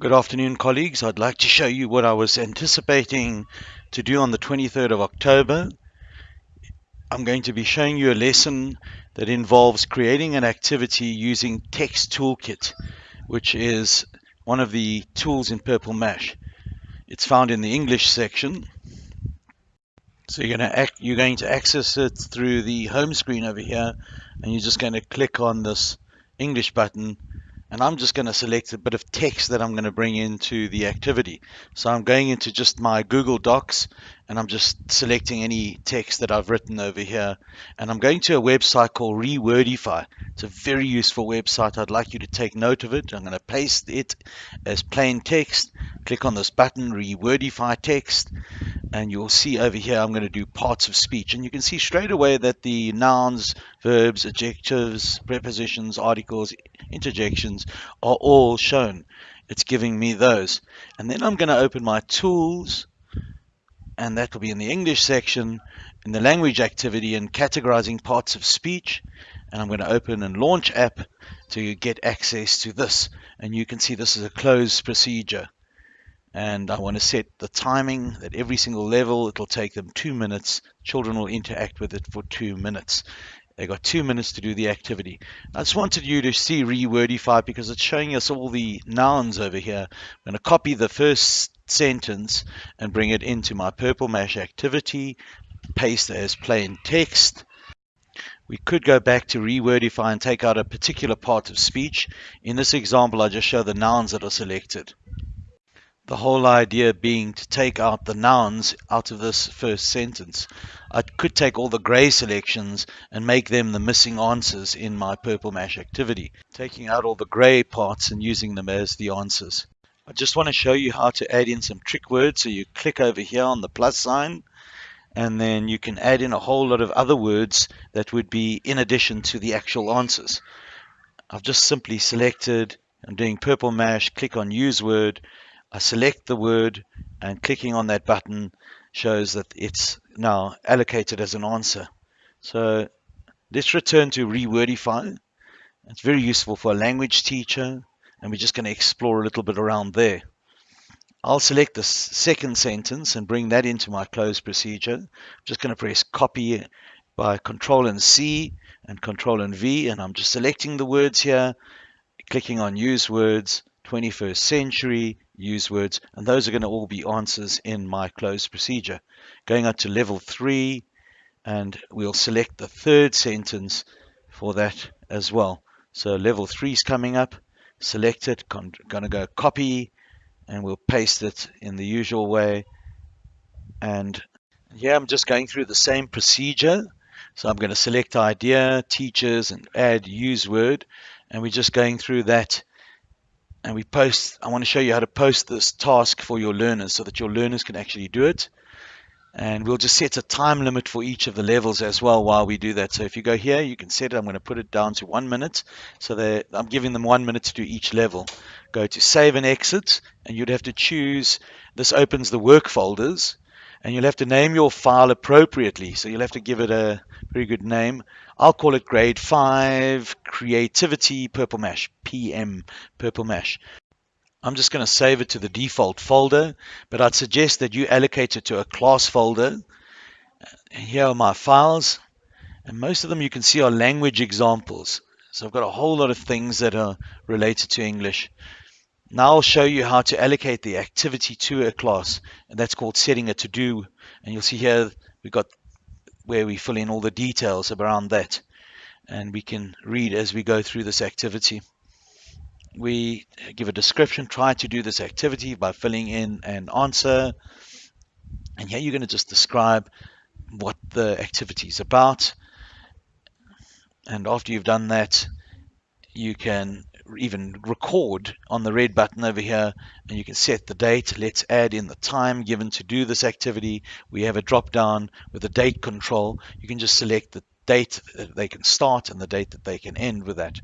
Good afternoon, colleagues. I'd like to show you what I was anticipating to do on the 23rd of October. I'm going to be showing you a lesson that involves creating an activity using Text Toolkit, which is one of the tools in Purple Mash. It's found in the English section. So you're going to you're going to access it through the home screen over here, and you're just going to click on this English button and I'm just going to select a bit of text that I'm going to bring into the activity. So I'm going into just my Google Docs and I'm just selecting any text that I've written over here and I'm going to a website called Rewordify. It's a very useful website. I'd like you to take note of it. I'm going to paste it as plain text. Click on this button, Rewordify text, and you'll see over here I'm going to do parts of speech. And you can see straight away that the nouns verbs adjectives prepositions articles interjections are all shown. It's giving me those. And then I'm going to open my tools and that will be in the English section in the language activity and categorizing parts of speech. And I'm going to open and launch app to get access to this. And you can see this is a closed procedure and I want to set the timing that every single level it'll take them two minutes. Children will interact with it for two minutes. They got two minutes to do the activity. I just wanted you to see rewordify because it's showing us all the nouns over here. I'm going to copy the first sentence and bring it into my purple mash activity paste as plain text. We could go back to rewordify and take out a particular part of speech. In this example, I just show the nouns that are selected. The whole idea being to take out the nouns out of this first sentence. I could take all the grey selections and make them the missing answers in my purple mash activity, taking out all the grey parts and using them as the answers. I just want to show you how to add in some trick words. So you click over here on the plus sign and then you can add in a whole lot of other words that would be in addition to the actual answers. I've just simply selected, I'm doing purple mash, click on use word, I select the word and clicking on that button shows that it's now allocated as an answer. So let's return to Rewordify. It's very useful for a language teacher and we're just going to explore a little bit around there. I'll select the second sentence and bring that into my cloze procedure. I'm just going to press copy by Control and C and Control and V and I'm just selecting the words here, clicking on use words, 21st century, use words, and those are going to all be answers in my closed procedure. Going up to level three, and we'll select the third sentence for that as well. So level three is coming up, select it, going to go copy, and we'll paste it in the usual way. And here I'm just going through the same procedure. So I'm going to select idea, teachers, and add use word. And we're just going through that and we post I want to show you how to post this task for your learners so that your learners can actually do it. And we'll just set a time limit for each of the levels as well while we do that. So if you go here you can set it. I'm going to put it down to one minute. So I'm giving them one minute to do each level. Go to save and exit and you'd have to choose this opens the work folders and you'll have to name your file appropriately. So you'll have to give it a very good name. I'll call it grade 5 creativity purple mash PM purple mash. I'm just going to save it to the default folder but I'd suggest that you allocate it to a class folder. Here are my files and most of them you can see are language examples. So I've got a whole lot of things that are related to English now I'll show you how to allocate the activity to a class and that's called setting a to-do. And you'll see here we've got where we fill in all the details around that. And we can read as we go through this activity. We give a description, try to do this activity by filling in an answer. And here you're going to just describe what the activity is about. And after you've done that you can even record on the red button over here and you can set the date. Let's add in the time given to do this activity. We have a drop down with a date control. You can just select the date that they can start and the date that they can end with that.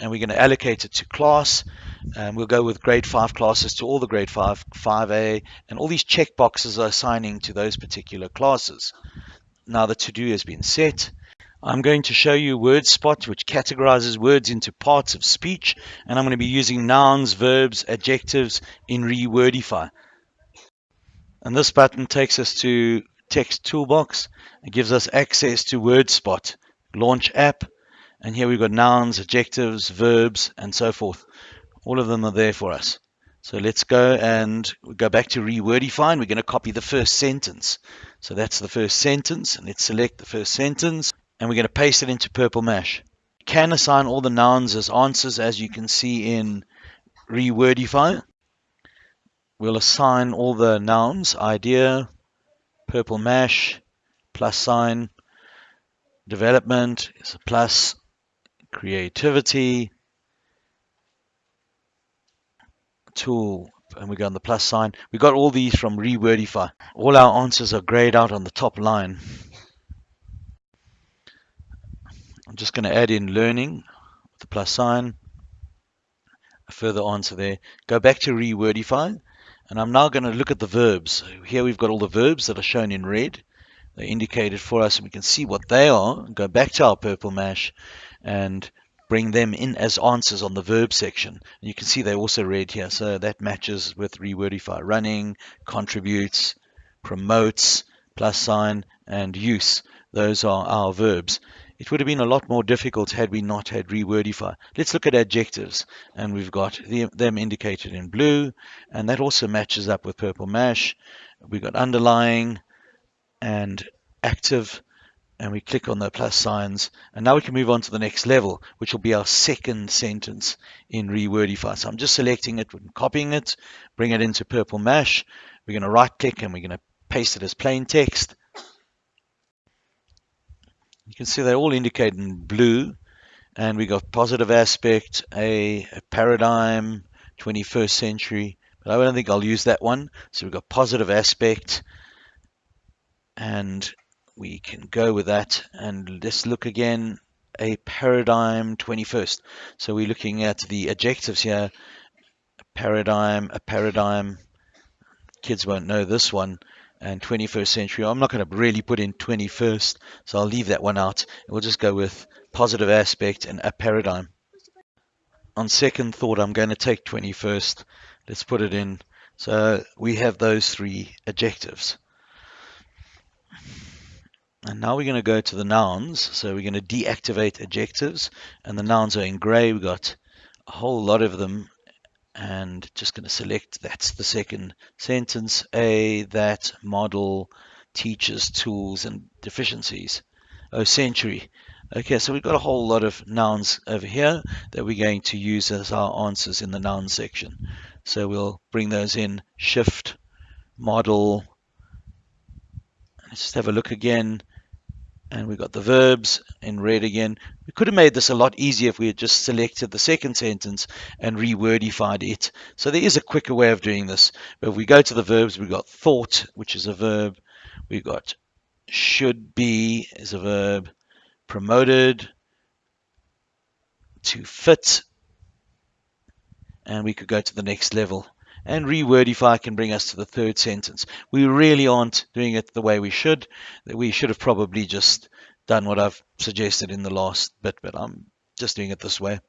And we're going to allocate it to class. And we'll go with grade 5 classes to all the grade 5 5a and all these check boxes are assigning to those particular classes. Now the to-do has been set I'm going to show you WordSpot, which categorizes words into parts of speech, and I'm going to be using nouns, verbs, adjectives in Rewordify. And this button takes us to text toolbox. It gives us access to WordSpot, launch app, and here we've got nouns, adjectives, verbs, and so forth. All of them are there for us. So let's go and go back to Rewordify and we're going to copy the first sentence. So that's the first sentence and let's select the first sentence and we're going to paste it into Purple. You can assign all the nouns as answers as you can see in Rewordify. We'll assign all the nouns, idea, Purple Mash, plus sign, development is a plus, creativity, tool, and we go on the plus sign. We got all these from Rewordify. All our answers are grayed out on the top line. I'm just going to add in learning with the plus sign, a further answer there. Go back to Rewordify, and I'm now going to look at the verbs. Here we've got all the verbs that are shown in red. They're indicated for us, and we can see what they are. Go back to our purple mash and bring them in as answers on the verb section. And you can see they're also red here, so that matches with Rewordify. Running, contributes, promotes, plus sign, and use. Those are our verbs. It would have been a lot more difficult had we not had rewordify. Let's look at adjectives, and we've got the, them indicated in blue, and that also matches up with purple mash. We've got underlying and active, and we click on the plus signs, and now we can move on to the next level, which will be our second sentence in rewordify. So I'm just selecting it and copying it, bring it into purple mash. We're going to right click and we're going to paste it as plain text you can see they're all indicated in blue. And we got positive aspect, a, a paradigm, 21st century. But I don't think I'll use that one. So we've got positive aspect. And we can go with that. And let's look again, a paradigm 21st. So we're looking at the adjectives here. A paradigm, a paradigm. Kids won't know this one and 21st century. I'm not going to really put in 21st, so I'll leave that one out. We'll just go with positive aspect and a paradigm. On second thought, I'm going to take 21st. Let's put it in. So we have those three adjectives. And now we're going to go to the nouns. So we're going to deactivate adjectives. And the nouns are in gray. We've got a whole lot of them and just going to select that's the second sentence a that model teaches tools and deficiencies. Oh century. Okay so we've got a whole lot of nouns over here that we're going to use as our answers in the noun section. So we'll bring those in. Shift model. Let's just have a look again and we got the verbs in red again. We could have made this a lot easier if we had just selected the second sentence and rewordified it. So there is a quicker way of doing this. But if we go to the verbs, we've got thought, which is a verb. We've got should be is a verb. Promoted to fit. And we could go to the next level and rewordify can bring us to the third sentence. We really aren't doing it the way we should. We should have probably just done what I've suggested in the last bit, but I'm just doing it this way.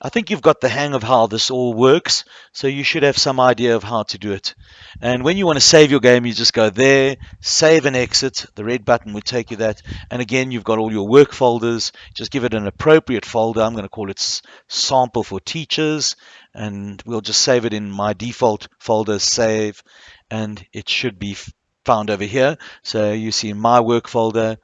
I think you've got the hang of how this all works, so you should have some idea of how to do it. And when you want to save your game, you just go there, save and exit. The red button would take you that. And again, you've got all your work folders. Just give it an appropriate folder. I'm going to call it sample for teachers, and we'll just save it in my default folder, save, and it should be found over here. So you see my work folder,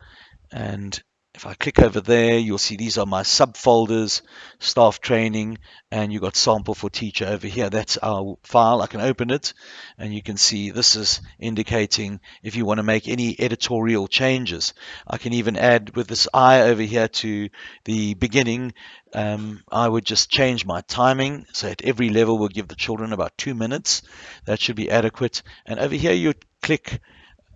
and if I click over there, you'll see these are my subfolders, staff training, and you've got sample for teacher over here. That's our file. I can open it, and you can see this is indicating if you want to make any editorial changes. I can even add with this eye over here to the beginning, um, I would just change my timing. So at every level, we'll give the children about two minutes. That should be adequate. And over here, you click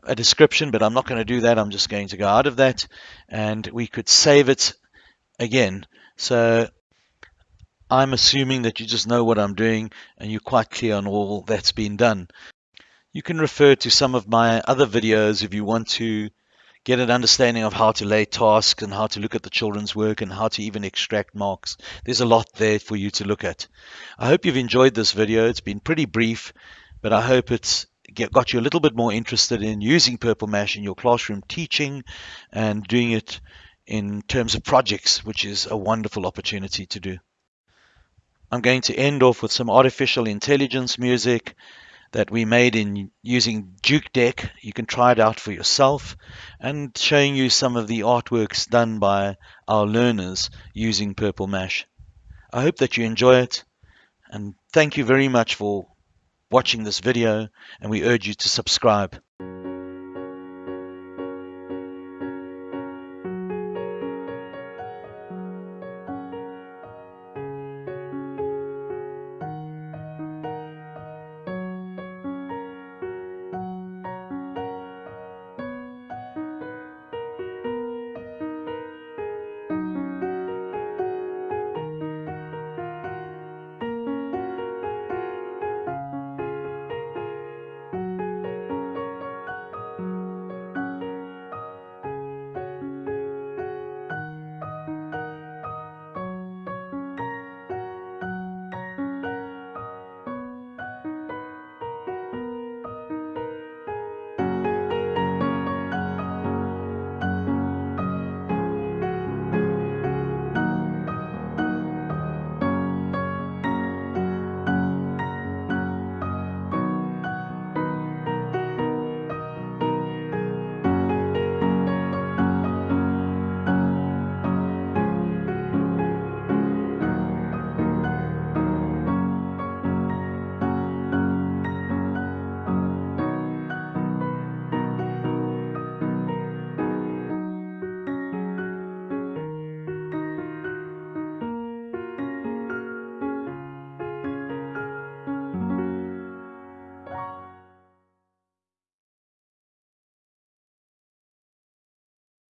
a description, but I'm not going to do that. I'm just going to go out of that and we could save it again. So I'm assuming that you just know what I'm doing and you're quite clear on all that's been done. You can refer to some of my other videos if you want to get an understanding of how to lay tasks and how to look at the children's work and how to even extract marks. There's a lot there for you to look at. I hope you've enjoyed this video. It's been pretty brief, but I hope it's got you a little bit more interested in using Purple Mash in your classroom teaching and doing it in terms of projects, which is a wonderful opportunity to do. I'm going to end off with some artificial intelligence music that we made in using Jukedeck. You can try it out for yourself and showing you some of the artworks done by our learners using Purple Mash. I hope that you enjoy it and thank you very much for watching this video and we urge you to subscribe.